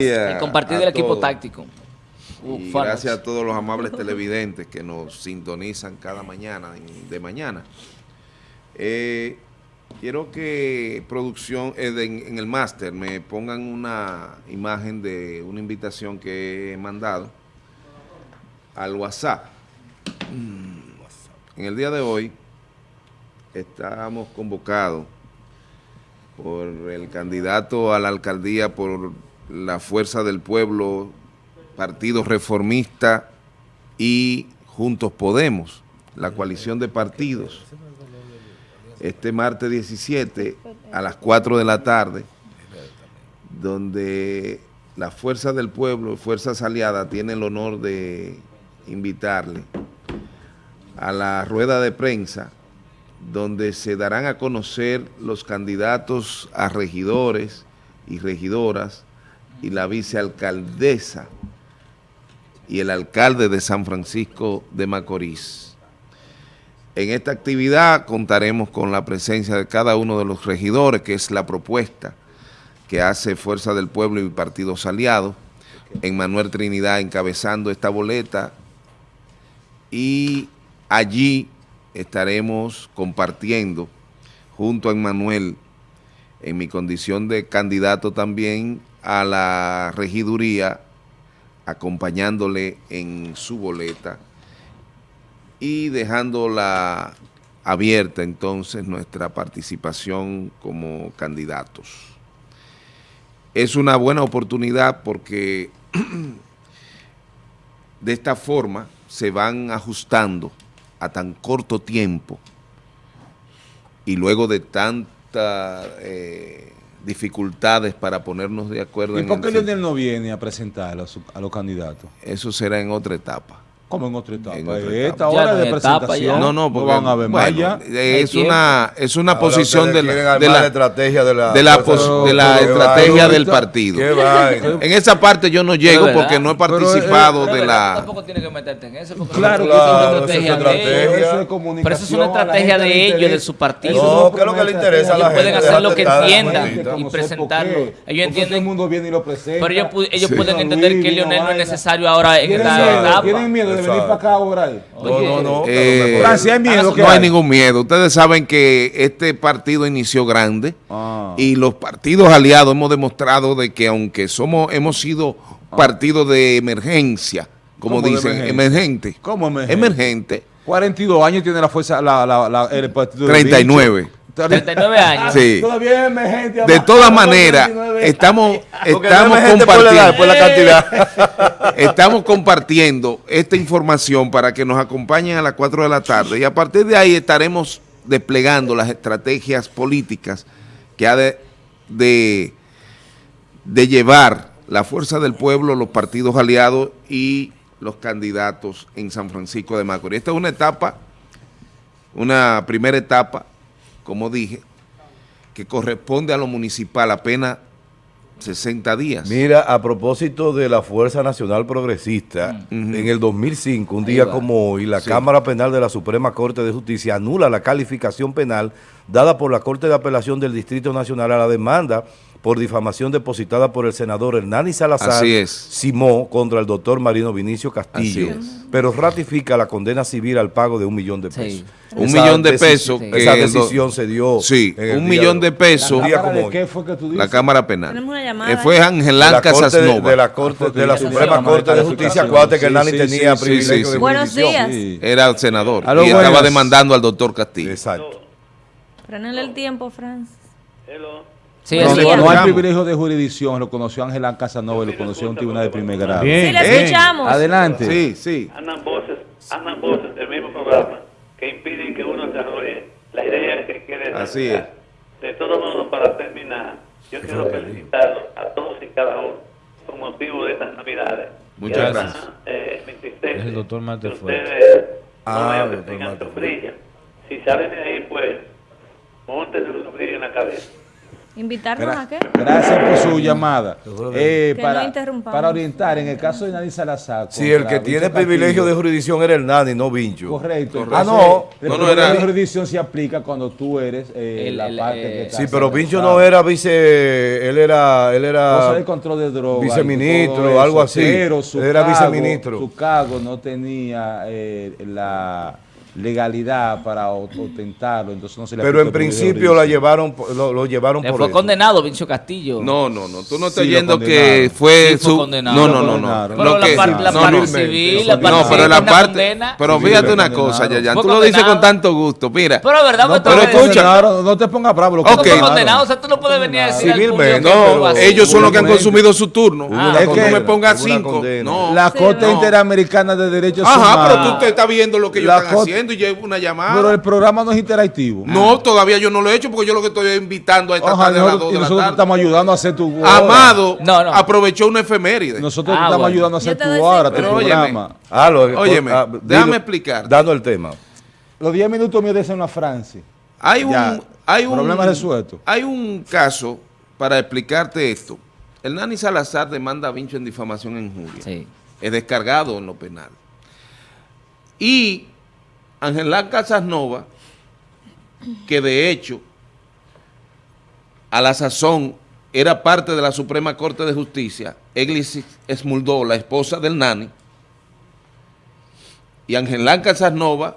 El compartir del equipo táctico. Y gracias a todos los amables televidentes que nos sintonizan cada mañana, de mañana. Eh, quiero que producción, eh, de- en el máster, me pongan una imagen de una invitación que he mandado al WhatsApp. En el día de hoy estamos convocados por el candidato a la alcaldía por la Fuerza del Pueblo, Partido Reformista y Juntos Podemos, la coalición de partidos. Este martes 17 a las 4 de la tarde, donde la Fuerza del Pueblo, Fuerzas Aliadas, tiene el honor de invitarle a la rueda de prensa donde se darán a conocer los candidatos a regidores y regidoras y la vicealcaldesa y el alcalde de San Francisco de Macorís. En esta actividad contaremos con la presencia de cada uno de los regidores, que es la propuesta que hace Fuerza del Pueblo y Partidos Aliados, en Manuel Trinidad encabezando esta boleta y allí estaremos compartiendo junto a Emmanuel en mi condición de candidato también a la regiduría, acompañándole en su boleta y dejándola abierta entonces nuestra participación como candidatos. Es una buena oportunidad porque de esta forma se van ajustando a tan corto tiempo y luego de tantas eh, dificultades para ponernos de acuerdo ¿Y en por qué Leonel no viene a presentar a, su- a los candidatos? Eso será en otra etapa. ¿Cómo en otra etapa? En otra Esta etapa. Ya hora no de presentación ya. No, no, porque van a ver bueno, ya. es una es una Ahora posición de la, de la- estrategia de la de la, del- de la estrategia vaina. del partido. En esa parte yo no llego porque no he Pero, eh, participado Pero de la... tampoco tienes que meterte en eso. porque Claro, no- eso claro, es eso una es estrategia de ellos. Eso es Pero eso es una estrategia gente de ellos, de su partido. No, ¿qué es lo que le interesa a la Ellos pueden gente? hacer lo que entiendan y No presentarlo. Ellos entienden- todo el mundo viene y lo presenta. Pero ellos, pueden entender que Lionel no es necesario ahora en ¿Tienen esta etapa. ¿Tienen miedo de venir para acá ahora? ahí? No, no, no. Eh, pero me- Francia, hay miedo no hay hay. ningún miedo. Ustedes saben que este partido inició grande Ah. y los partidos aliados hemos demostrado de que aunque somos hemos sido partidos de emergencia, como ¿Cómo de dicen, emergencia? emergente. ¿Cómo emergente? Emergente. 42 años tiene la fuerza, la, la, la- el partido del 39. Bicho. 39 años. Sí. Todavía es emergente. De todas maneras, 39. estamos, estamos no por la compartiendo. por la cantidad. Estamos compartiendo esta información para que nos acompañen a las 4 de la tarde y a partir de ahí estaremos desplegando las estrategias políticas que ha de, de, de llevar la fuerza del pueblo, los partidos aliados y los candidatos en San Francisco de Macorís. Esta es una etapa, una primera etapa, como dije, que corresponde a lo municipal apenas 60 días. Mira, a propósito de la Fuerza Nacional Progresista, Mm. en el 2005, un día va. como hoy, la Sí. Cámara Penal de la Suprema Corte de Justicia anula la calificación penal dada por la Corte de Apelación del Distrito Nacional a la demanda por difamación depositada por el senador Hernani Salazar. Simó contra el doctor Marino Vinicio Castillo, Así es. pero ratifica la condena civil al pago de un millón de Sí. pesos. Un Esa millón de pesos. Sí. que Esa el decisión se dio. Sí, en el un millón de pesos. Día ¿Cámara de qué fue que tú dices? La Cámara Penal. Tenemos una llamada, Eh, fue ¿eh? Ángel de la Lanca Corte de, Sasnova. de la Corte de la Suprema sí, Corte de Justicia. sí, Acuérdate que Hernani sí, tenía sí, privilegio sí, sí. de Buenos días. Sí. Era senador. Aló, y estaba demandando al doctor Castillo. Exacto. Frenenle el tiempo, Franz. Sí, No, no, es. no hay privilegio de jurisdicción, lo conoció Ángela Casanova y lo conoció en un tribunal de primer grado. Sí, le Bien. escuchamos. Adelante. Sí, sí. andan voces, andan voces del mismo programa que impiden que uno desarrolle la idea que quiere Así desarrollar. De todos modos, para terminar, yo quiero felicitarlos a todos y cada uno con motivo de estas navidades. Muchas además, gracias. eh, me entristece Es el doctor Marte que Fuerte. ustedes Ah, no doctor Marte sombrilla. Si salen de ahí, pues, monten una sombrilla en la cabeza. ¿Invitarnos Gra- a qué? Gracias por su llamada. Eh, para, no interrumpamos. para orientar, en el caso de Nadie Salazar. Si el que tiene privilegio de jurisdicción era el Nani, no Vincho. Correcto. Ah, no. El No, era- de jurisdicción se aplica cuando tú eres eh, El- la el, parte eh, que está Sí, pero Vincho no era vice, él era, él era de control de drogas. viceministro, eso, algo así. Pero su Era cargo, viceministro. Su cargo no tenía eh, la legalidad para o- ostentarlo, entonces no se le pero en principio la llevaron, por- lo, lo llevaron Le por fue eso. condenado Vincho Castillo. No, no, no. Tú no estás Sí, yendo que fue Sí, fue su. condenado. No, no, no, no. Pero Lo la, que- par- la no, parte civil, no, la parte No, pero civil, la parte. condena. Pero fíjate una cosa, Yayan. Tú lo dices con tanto gusto. Mira. Pero verdad, No, pero escucha. no te pongas bravo. Lo No fue condenado, o sea, tú no puedes venir a decir Civilmente, no. Ellos son los que han consumido su turno. Es que- no me pongas cinco. La Corte. Interamericana de Derechos Ajá, Humanos. pero tú te estás viendo lo que ellos La están Corte- y llevo una llamada. Pero el programa no es interactivo. No, todavía yo no lo he hecho porque yo lo que estoy invitando a esta Ojalá, tarde a las nosotros, 2 y de la nosotros te tarde. estamos ayudando a hacer tu Amado No, no. aprovechó una efeméride. Nosotros Ah, te estamos bueno. ayudando a hacer tu hora, tu programa. Ah, lo- Óyeme, ah, déjame digo, explicar. Dando el tema. Los 10 minutos míos de ser una Francia. Hay un, hay un problema resuelto. Hay un caso para explicarte esto. El Nani Salazar demanda a Vincho en difamación e injuria. Sí. Es descargado en lo penal. Y Ángela Casasnova, que de hecho a la sazón era parte de la Suprema Corte de Justicia, Eglis Esmuldó, la esposa del Nani, y Ángela Casasnova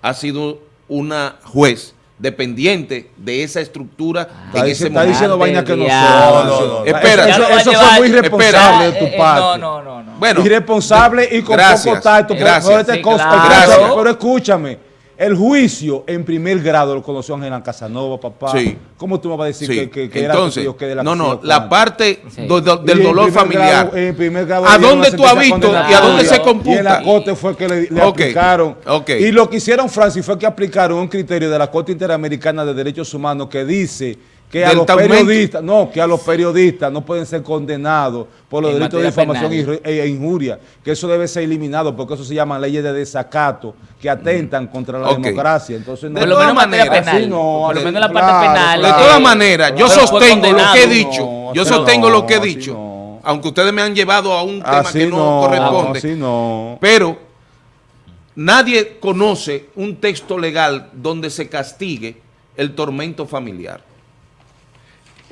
ha sido una juez dependiente de esa estructura Está, en ese está momento. diciendo vaina que no son. No, no, no. Espera. Eso, eso llevar- fue muy irresponsable de tu eh, parte. No, no, no, no. Bueno, irresponsable y con Gracias, poco tacto. gracias. este Sí, claro. Gracias. Pero escúchame, el juicio en primer grado lo conoció Ángela Casanova, papá. Sí. ¿Cómo tú me vas a decir sí. que, que, que era entonces, que de la no, no, la parte Sí. do- do- Y del dolor familiar. grado- en primer grado ¿A dónde tú has visto y a dónde se Y en computa? la corte fue que le, le Ok, aplicaron. ok. Y lo que hicieron, Francis, fue que aplicaron un criterio de la Corte Interamericana de Derechos Humanos que dice que a los periodistas, no, que a los periodistas no pueden ser condenados por los En delitos de difamación re- e injuria, que eso debe ser eliminado porque eso se llama leyes de desacato que atentan contra la democracia. Entonces, no, De Por lo todas menos penal. así no, por lo menos en la parte claro, penal. De claro. todas maneras, yo sostengo lo que he dicho. No, yo sostengo no, lo que he dicho. no. Aunque ustedes me han llevado a un tema así que no, no, corresponde. así no. Pero nadie conoce un texto legal donde se castigue el tormento familiar.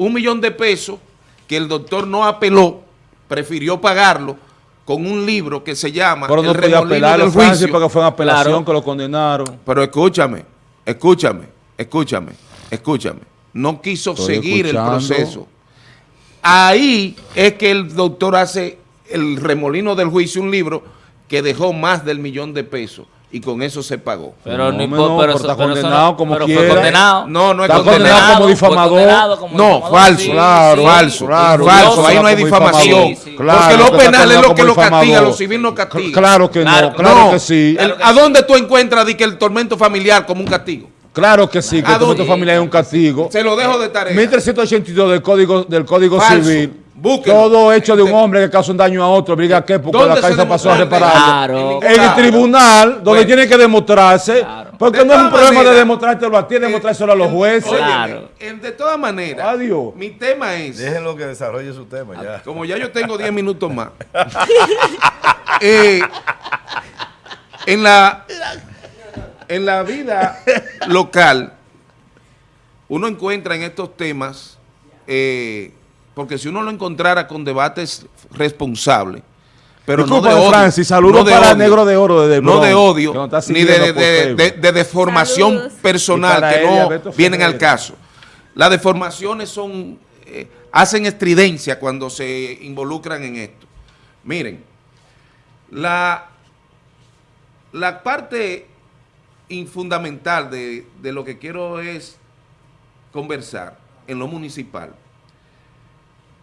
Un millón de pesos que el doctor no apeló, prefirió pagarlo con un libro que se llama Pero no El podía apelar del juicio. porque fue en apelación Claro. que lo condenaron. Pero escúchame, escúchame, escúchame, escúchame. No quiso Estoy seguir escuchando. el proceso. Ahí es que el doctor hace el remolino del juicio, un libro que dejó más del millón de pesos y con eso se pagó. Pero no, No, importa, no, pero, está pero condenado como pero fue quiera. condenado. No, no es Está condenado. condenado como difamador. condenado como No, difamador, falso, sí, claro, sí. falso, claro, falso, ahí no hay difamación. Sí. Porque lo penal es lo que lo castiga, lo civil no castiga. Claro que Claro, no, claro No, que sí. ¿A dónde tú encuentras de que el tormento familiar como un castigo? Claro que sí, que ¿A el tormento familiar es un castigo. Se lo dejo de tarea. 1382 del Código, del código. Civil. Búsquelo. Todo hecho de un hombre que causa un daño a otro. Diga qué, porque ¿Dónde la causa pasó a repararlo. Claro. En el tribunal, donde Bueno. tiene que demostrarse. Claro. Porque De no es un problema de maneras, demostrártelo a ti, es demostrárselo a los jueces. Óyeme, Claro. el- de todas maneras, Adiós. mi tema es, Déjenlo que desarrolle su tema ya. como ya yo tengo 10 minutos más, eh, en, la, en la vida local, uno encuentra en estos temas, eh, porque si uno lo encontrara con debates responsables, pero no de odio. Francis, saludos no de para odio, Negro de Oro desde el No de odio, ni de, deformación Saludos. Personal que ella, no Beto vienen al caso. Las deformaciones son eh, hacen estridencia cuando se involucran en esto. Miren, la, la parte in- fundamental de, de lo que quiero es conversar en lo municipal,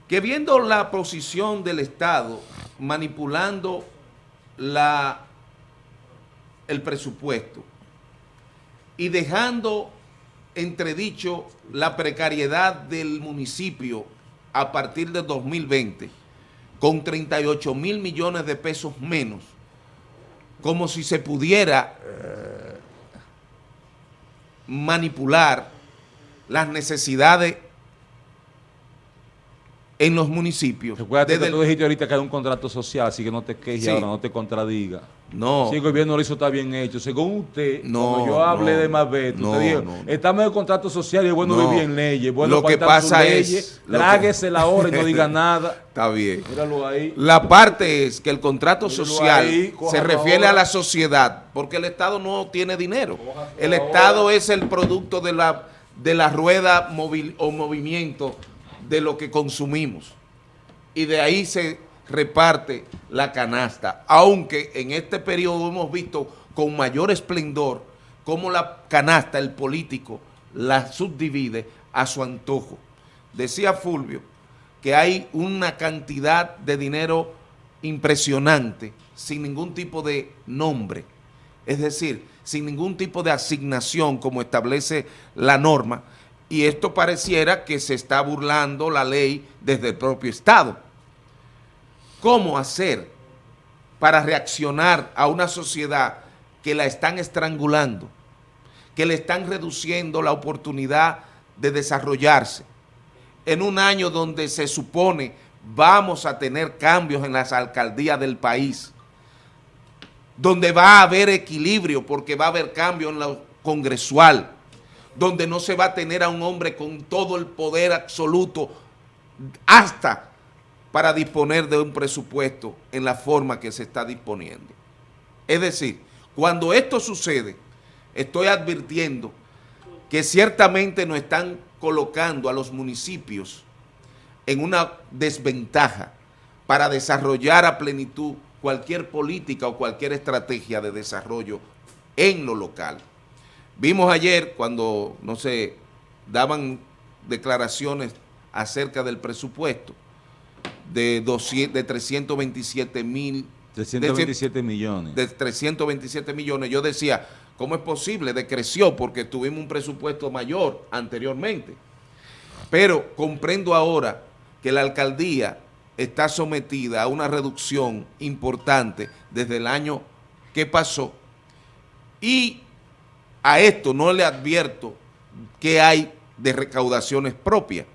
que viendo la posición del Estado manipulando la, el presupuesto y dejando entredicho la precariedad del municipio a partir de 2020 con 38 mil millones de pesos menos, como si se pudiera manipular las necesidades en los municipios. Recuerda que tú dijiste ahorita que hay un contrato social, así que no te quejes Sí. ahora, no te contradiga. no, Si el gobierno lo hizo está bien hecho. Según usted, No, cuando yo hablé no, de Mabet, no, usted dijo, estamos en el contrato social y es bueno No. vivir en leyes. Bueno, Lo que pasa es- leyes, que- tráguese la hora y no diga nada. está bien. Míralo ahí. La parte es que el contrato Míralo social ahí, se refiere a la sociedad, porque el Estado no tiene dinero. El. Estado es el producto de la, de la rueda móvil o movimiento de lo que consumimos. Y de ahí se reparte la canasta. Aunque en este periodo hemos visto con mayor esplendor cómo la canasta, el político, la subdivide a su antojo. Decía Fulvio que hay una cantidad de dinero impresionante sin ningún tipo de nombre. Es decir, sin ningún tipo de asignación como establece la norma. Y esto pareciera que se está burlando la ley desde el propio Estado. ¿Cómo hacer para reaccionar a una sociedad que la están estrangulando, que le están reduciendo la oportunidad de desarrollarse? En un año donde se supone vamos a tener cambios en las alcaldías del país, donde va a haber equilibrio porque va a haber cambio en lo congresual, donde no se va a tener a un hombre con todo el poder absoluto hasta para disponer de un presupuesto en la forma que se está disponiendo. Es decir, cuando esto sucede, estoy advirtiendo que ciertamente nos están colocando a los municipios en una desventaja para desarrollar a plenitud cualquier política o cualquier estrategia de desarrollo en lo local. Vimos ayer cuando, no sé, daban declaraciones acerca del presupuesto de, 200 de 327 mil 327 millones. de 327 millones, yo decía, ¿cómo es posible? Decreció porque tuvimos un presupuesto mayor anteriormente. Pero comprendo ahora que la alcaldía está sometida a una reducción importante desde el año que pasó y a esto no le advierto que hay de recaudaciones propias,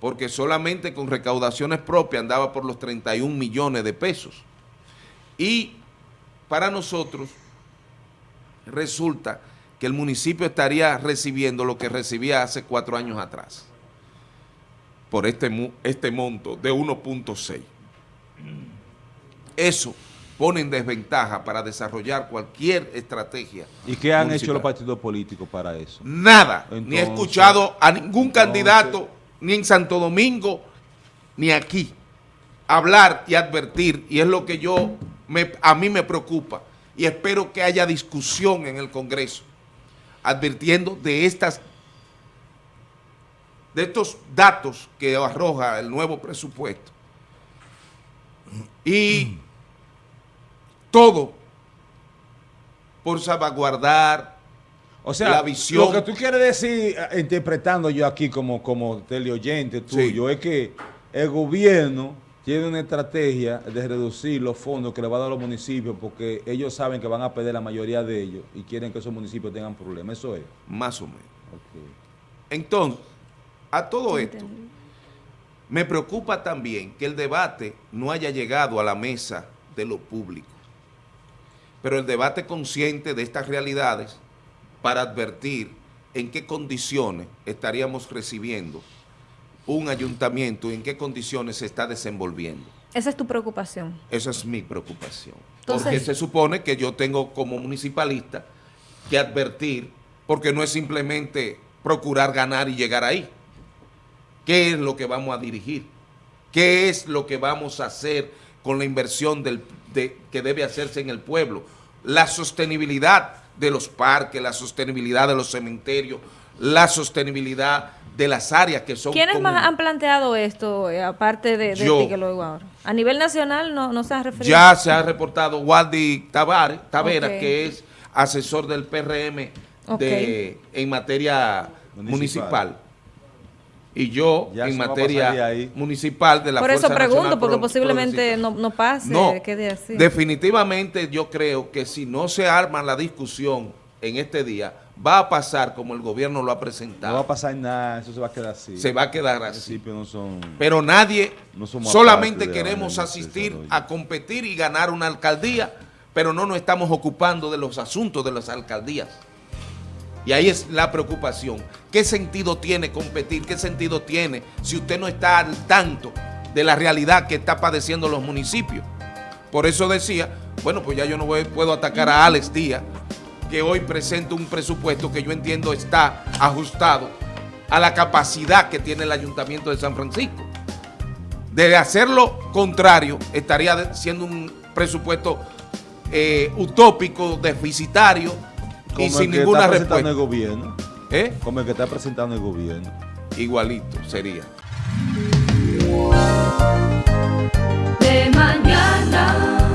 porque solamente con recaudaciones propias andaba por los 31 millones de pesos. Y para nosotros resulta que el municipio estaría recibiendo lo que recibía hace cuatro años atrás, por este, este monto de 1.6. Eso pone en desventaja para desarrollar cualquier estrategia. ¿Y qué han hecho los partidos políticos para eso? Nada, ni he escuchado a ningún entonces- candidato, ni en Santo Domingo, ni aquí, hablar y advertir, y es lo que yo, me, a mí me preocupa, y espero que haya discusión en el Congreso, advirtiendo de estas, de estos datos que arroja el nuevo presupuesto. Y todo por salvaguardar O sea, la visión. lo que tú quieres decir, eh, interpretando yo aquí como, como teleoyente tuyo, es que el gobierno tiene una estrategia de reducir los fondos que le va a dar a los municipios porque ellos saben que van a perder la mayoría de ellos y quieren que esos municipios tengan problemas. Eso es. más o menos. Entonces, a todo esto, me preocupa también que el debate no haya llegado a la mesa de lo público, pero el debate consciente de estas realidades para advertir en qué condiciones estaríamos recibiendo un ayuntamiento y en qué condiciones se está desenvolviendo. Esa es tu preocupación. Esa es mi preocupación. Entonces- porque se supone que yo tengo como municipalista que advertir, porque no es simplemente procurar ganar y llegar ahí. ¿Qué es lo que vamos a dirigir? ¿Qué es lo que vamos a hacer con la inversión del, de- que debe hacerse en el pueblo? La sostenibilidad de los parques, la sostenibilidad de los cementerios, la sostenibilidad de las áreas que son ¿Quiénes más han planteado esto, eh, aparte de, de Yo. ti que lo digo ahora? A nivel nacional no, no se ha referido. Ya se ha reportado Waldi Tavares, Taveras, Ok. que es asesor del PRM de, en materia municipal. Municipal. Y yo Ya en materia de municipal de la Por eso pregunto, Nacional porque posiblemente no, no pase, No, quede así. definitivamente yo creo que si no se arma la discusión en este día, va a pasar como el gobierno lo ha No presentado. va a pasar nada, eso se va a quedar así. Se va a quedar así. no son... Pero nadie, No somos solamente queremos asistir a competir y ganar una alcaldía, pero no nos estamos ocupando de los asuntos de las alcaldías. Y ahí es la preocupación. ¿Qué sentido tiene competir? ¿Qué sentido tiene si usted no está al tanto de la realidad que está padeciendo los municipios? Por eso decía, bueno, pues ya yo no puedo atacar a Alex Díaz, que hoy presenta un presupuesto que yo entiendo está ajustado a la capacidad que tiene el Ayuntamiento de San Francisco. De hacer lo contrario, estaría siendo un presupuesto eh, utópico, deficitario y Como sin el que ninguna está presentando el respuesta. gobierno. ¿Eh? Como el que está presentando el gobierno. Igualito sería. de mañana.